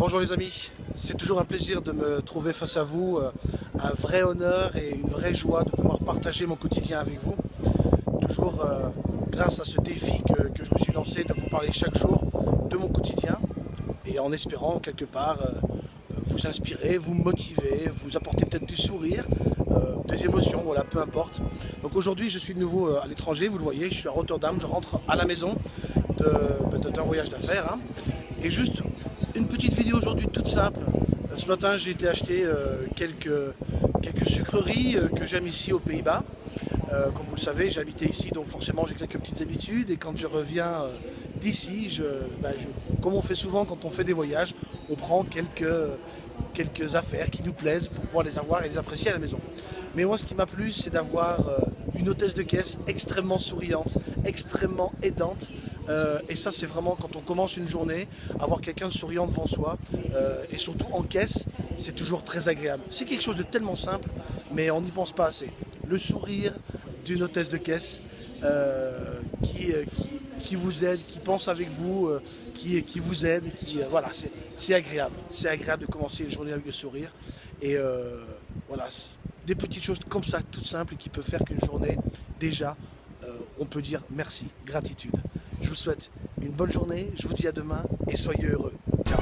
Bonjour les amis, c'est toujours un plaisir de me trouver face à vous, euh, un vrai honneur et une vraie joie de pouvoir partager mon quotidien avec vous. Toujours euh, grâce à ce défi que, je me suis lancé de vous parler chaque jour de mon quotidien et en espérant quelque part euh, vous inspirer, vous motiver, vous apporter peut-être du sourire, des émotions, voilà, peu importe. Donc aujourd'hui je suis de nouveau à l'étranger, vous le voyez, je suis à Rotterdam, je rentre à la maison d'un voyage d'affaires. Hein. Et juste une petite vidéo aujourd'hui toute simple. Ce matin j'ai été acheter euh, quelques, sucreries euh, que j'aime ici aux Pays-Bas. Euh, comme vous le savez, j'habitais ici, donc forcément j'ai quelques petites habitudes. Et quand je reviens d'ici, bah, comme on fait souvent quand on fait des voyages, on prend quelques, quelques affaires qui nous plaisent pour pouvoir les avoir et les apprécier à la maison. Mais moi ce qui m'a plu, c'est d'avoir une hôtesse de caisse extrêmement souriante, extrêmement aidante, euh, et ça, c'est vraiment quand on commence une journée, avoir quelqu'un souriant devant soi, euh, et surtout en caisse, c'est toujours très agréable. C'est quelque chose de tellement simple, mais on n'y pense pas assez. Le sourire d'une hôtesse de caisse euh, qui, qui, vous aide, qui pense avec vous, qui, qui vous aide, qui, voilà, c'est agréable. C'est agréable de commencer une journée avec le sourire. Et voilà, des petites choses comme ça, toutes simples, qui peuvent faire qu'une journée, déjà, on peut dire merci, gratitude. Je vous souhaite une bonne journée, je vous dis à demain et soyez heureux. Ciao